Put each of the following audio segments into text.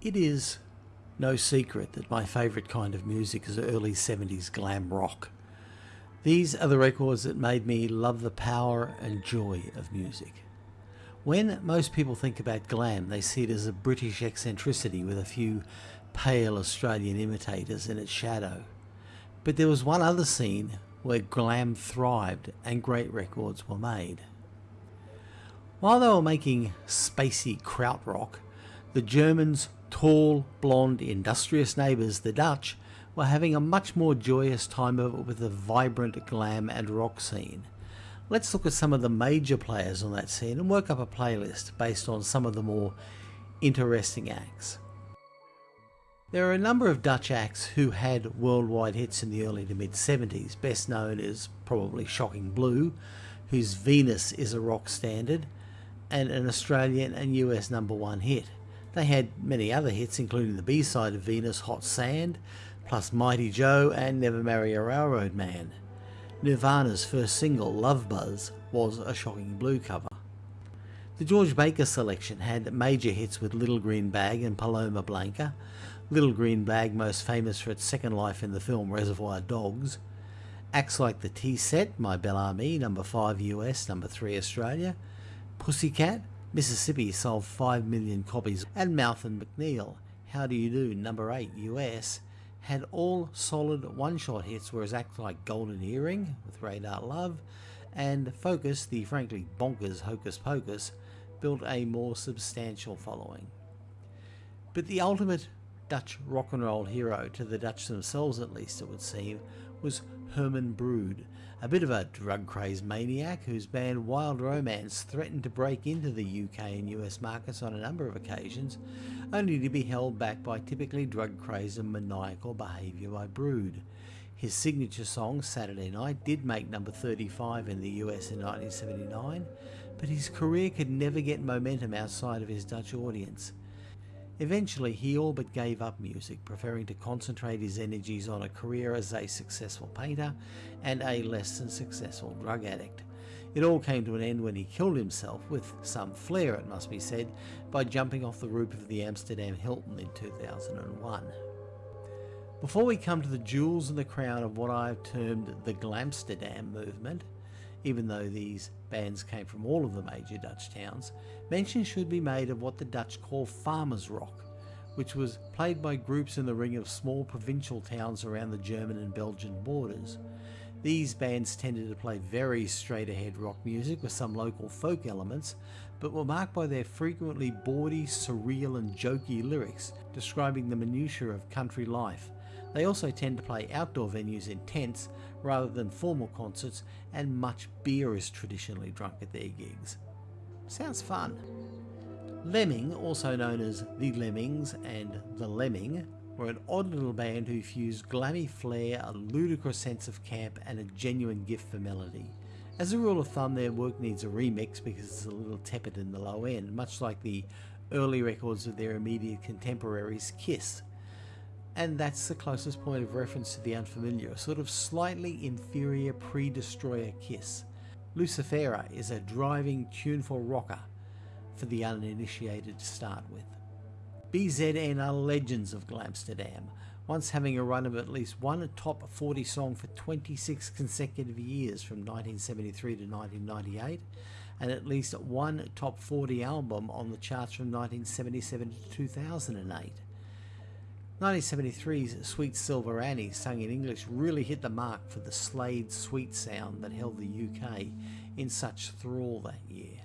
It is no secret that my favourite kind of music is early 70s glam rock. These are the records that made me love the power and joy of music. When most people think about glam, they see it as a British eccentricity with a few pale Australian imitators in its shadow. But there was one other scene where glam thrived and great records were made. While they were making spacey krautrock, the Germans tall, blonde, industrious neighbours, the Dutch, were having a much more joyous time of it with the vibrant glam and rock scene. Let's look at some of the major players on that scene and work up a playlist based on some of the more interesting acts. There are a number of Dutch acts who had worldwide hits in the early to mid 70s, best known is probably Shocking Blue, whose Venus is a rock standard, and an Australian and US number one hit. They had many other hits, including the B-side of Venus, Hot Sand, plus Mighty Joe and Never Marry a Railroad Man. Nirvana's first single, Love Buzz, was a shocking blue cover. The George Baker selection had major hits with Little Green Bag and Paloma Blanca, Little Green Bag most famous for its second life in the film Reservoir Dogs, acts like the Tee Set, Ma Belle Amie, number 5 US, number 3 Australia, Pussycat, Mississippi sold 5 million copies, and Mouth and MacNeal, How Do You Do, number 8 US, had all solid one-shot hits, whereas acts like Golden Earring with Radar Love and Focus, the frankly bonkers Hocus Pocus, built a more substantial following. But the ultimate Dutch rock and roll hero, to the Dutch themselves at least it would seem, was Herman Brood, a bit of a drug crazed maniac whose band Wild Romance threatened to break into the UK and US markets on a number of occasions, only to be held back by typically drug crazed and maniacal behaviour by Brood. His signature song, Saturday Night, did make number 35 in the US in 1979, but his career could never get momentum outside of his Dutch audience. Eventually, he all but gave up music, preferring to concentrate his energies on a career as a successful painter and a less than successful drug addict. It all came to an end when he killed himself, with some flair it must be said, by jumping off the roof of the Amsterdam Hilton in 2001. Before we come to the jewels in the crown of what I've termed the Glamsterdam movement, even though these bands came from all of the major Dutch towns, mention should be made of what the Dutch call farmers rock, which was played by groups in the ring of small provincial towns around the German and Belgian borders. These bands tended to play very straight ahead rock music with some local folk elements, but were marked by their frequently bawdy, surreal and jokey lyrics describing the minutiae of country life. They also tend to play outdoor venues in tents rather than formal concerts, and much beer is traditionally drunk at their gigs. Sounds fun. Lemming, also known as The Lemmings and The Lemming, were an odd little band who fused glammy flair, a ludicrous sense of camp, and a genuine gift for melody. As a rule of thumb, their work needs a remix because it's a little tepid in the low end, much like the early records of their immediate contemporaries, Kiss and that's the closest point of reference to the unfamiliar, a sort of slightly inferior pre-destroyer kiss. Lucifera is a driving, tuneful rocker for the uninitiated to start with. BZN are legends of Glamsterdam, once having a run of at least one top 40 song for 26 consecutive years from 1973 to 1998, and at least one top 40 album on the charts from 1977 to 2008. 1973's Sweet Silver Annie, sung in English, really hit the mark for the Slade sweet sound that held the UK in such thrall that year.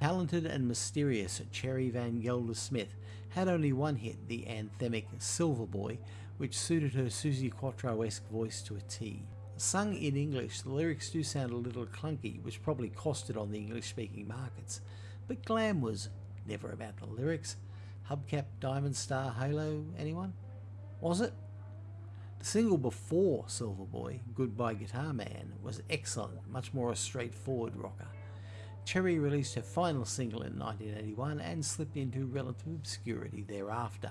Talented and mysterious Cherry Van Gelder Smith had only one hit, the anthemic Silver Boy, which suited her Suzi Quatro-esque voice to a T. Sung in English, the lyrics do sound a little clunky, which probably cost it on the English-speaking markets, but glam was never about the lyrics, Hubcap Diamond Star Halo, anyone? Was it? The single before Silver Boy, Goodbye Guitar Man, was excellent, much more a straightforward rocker. Cherry released her final single in 1981 and slipped into relative obscurity thereafter.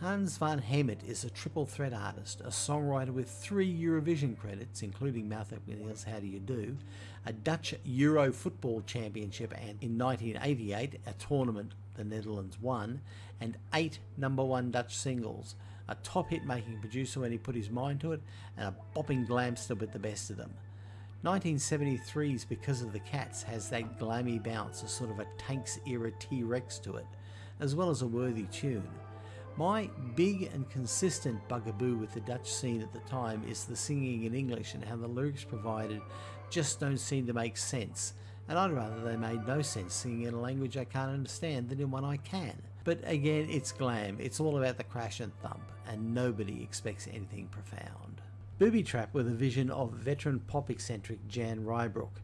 Hans van Hemert is a triple threat artist, a songwriter with three Eurovision credits, including Mouth MacNeal's How Do You Do, a Dutch Euro Football Championship, and in 1988 a tournament the Netherlands won, and eight number one Dutch singles, a top hit making producer when he put his mind to it, and a bopping glamster with the best of them. 1973's Because of the Cats has that glammy bounce, a sort of a Tanx era T-Rex to it, as well as a worthy tune. My big and consistent bugaboo with the Dutch scene at the time is the singing in English and how the lyrics provided just don't seem to make sense, and I'd rather they made no sense singing in a language I can't understand than in one I can. But again, it's glam, it's all about the crash and thump, and nobody expects anything profound. Booby Trap were the vision of veteran pop eccentric Jan Rybrook,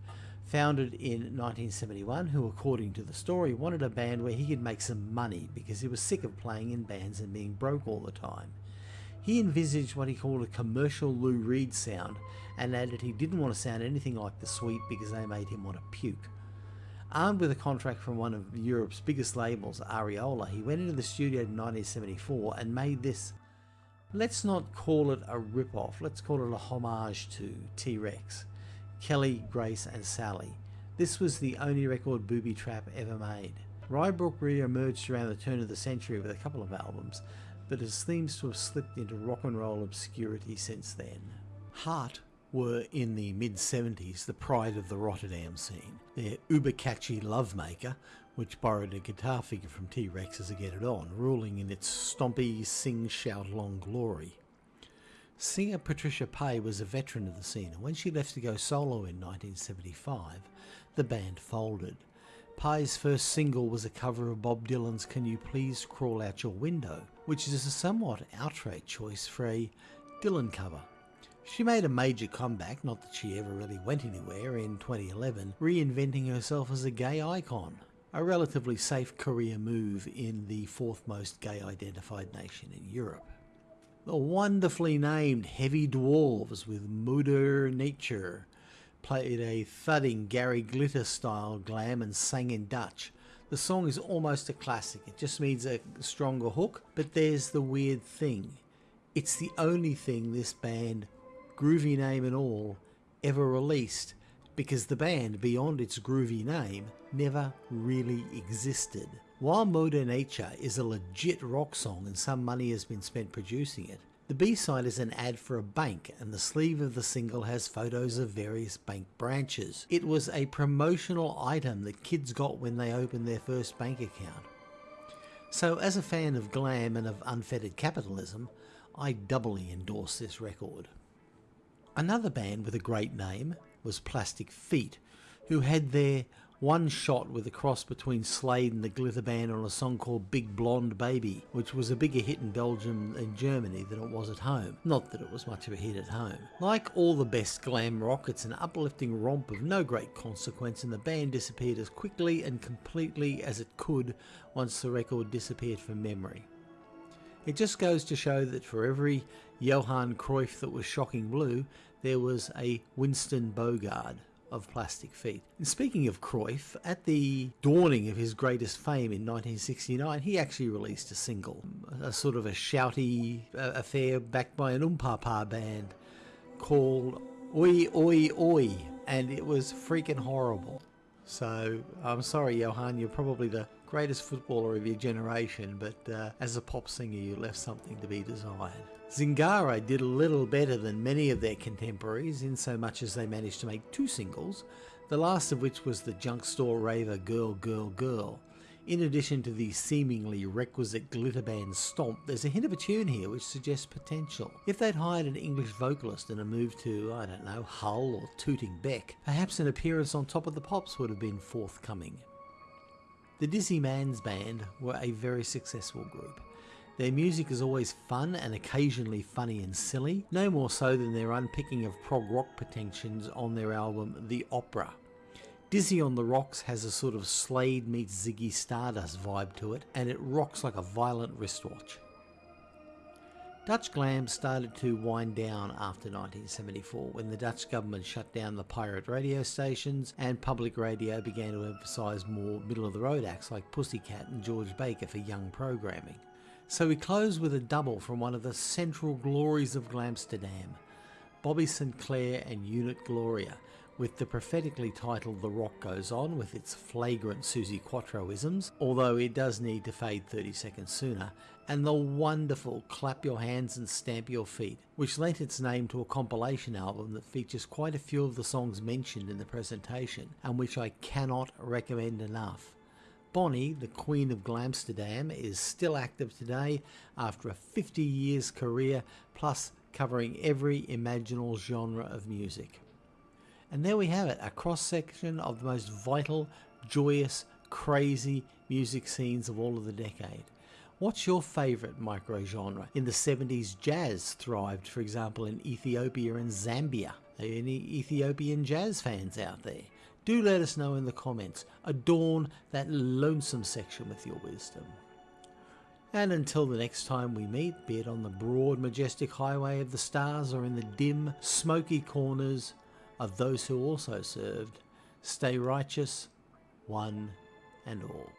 founded in 1971, who, according to the story, wanted a band where he could make some money because he was sick of playing in bands and being broke all the time. He envisaged what he called a commercial Lou Reed sound and added he didn't want to sound anything like the Sweet because they made him want to puke. Armed with a contract from one of Europe's biggest labels, Ariola, he went into the studio in 1974 and made this. Let's not call it a rip-off, let's call it a homage to T-Rex. Kelly, Grace and Sally. This was the only record Booby Trap ever made. Rybrook re-emerged around the turn of the century with a couple of albums, but it seems to have slipped into rock and roll obscurity since then. Heart were in the mid 70s the pride of the Rotterdam scene. Their uber catchy Love Maker, which borrowed a guitar figure from T Rex as a Get It On, ruling in its stompy, sing, shout long glory. Singer Patricia Paay was a veteran of the scene, and when she left to go solo in 1975, the band folded. Paay's first single was a cover of Bob Dylan's Can You Please Crawl Out Your Window, which is a somewhat outright choice for a Dylan cover. She made a major comeback, not that she ever really went anywhere, in 2011, reinventing herself as a gay icon. A relatively safe career move in the fourth most gay identified nation in Europe. The wonderfully named Heavy Dwarves with Moeder Nature played a thudding Gary Glitter style glam and sang in Dutch. The song is almost a classic, it just needs a stronger hook, but there's the weird thing. It's the only thing this band, groovy name and all, ever released because the band, beyond its groovy name, never really existed. While Moeder Nature is a legit rock song and some money has been spent producing it, the B-side is an ad for a bank and the sleeve of the single has photos of various bank branches. It was a promotional item that kids got when they opened their first bank account. So as a fan of glam and of unfettered capitalism, I doubly endorse this record. Another band with a great name was Plastic Feet, who had their one shot with a cross between Slade and the Glitter Band on a song called Big Blonde Baby, which was a bigger hit in Belgium and Germany than it was at home. Not that it was much of a hit at home. Like all the best glam rock, it's an uplifting romp of no great consequence, and the band disappeared as quickly and completely as it could once the record disappeared from memory. It just goes to show that for every Johan Cruyff that was shocking blue, there was a Winston Bogarde of Plastic Feet. And speaking of Cruyff, at the dawning of his greatest fame in 1969, he actually released a single, a sort of a shouty uh, affair backed by an umpapa band called Oei Oei Oei, and it was freaking horrible. So I'm sorry, Johan, you're probably the greatest footballer of your generation, but uh, as a pop singer, you left something to be desired. Zingara did a little better than many of their contemporaries, in so much as they managed to make two singles, the last of which was the junk store raver Girl Girl Girl. In addition to the seemingly requisite glitter band stomp, there's a hint of a tune here which suggests potential. If they'd hired an English vocalist and a move to, I don't know, Hull or Tooting Bec, perhaps an appearance on Top of the Pops would have been forthcoming. The Dizzy Man's Band were a very successful group. Their music is always fun and occasionally funny and silly, no more so than their unpicking of prog rock pretensions on their album The Opera. Dizzy on the Rocks has a sort of Slade meets Ziggy Stardust vibe to it, and it rocks like a violent wristwatch. Dutch glam started to wind down after 1974 when the Dutch government shut down the pirate radio stations and public radio began to emphasise more middle of the road acts like Pussycat and George Baker for young programming. So we close with a double from one of the central glories of Glamsterdam, Bonnie St. Claire and Unit Gloria, with the prophetically titled The Rock Goes On with its flagrant Suzi Quatroisms, although it does need to fade 30 seconds sooner, and the wonderful Clap Your Hands and Stamp Your Feet, which lent its name to a compilation album that features quite a few of the songs mentioned in the presentation, and which I cannot recommend enough. Bonnie, the Queen of Glamsterdam, is still active today after a 50 years career, plus covering every imaginable genre of music. And there we have it, a cross section of the most vital, joyous, crazy music scenes of all of the decade. What's your favourite micro genre? In the 70s, jazz thrived, for example, in Ethiopia and Zambia. Are any Ethiopian jazz fans out there? Do let us know in the comments. Adorn that lonesome section with your wisdom. And until the next time we meet, be it on the broad, majestic highway of the stars or in the dim, smoky corners of those who also served, stay righteous, one and all.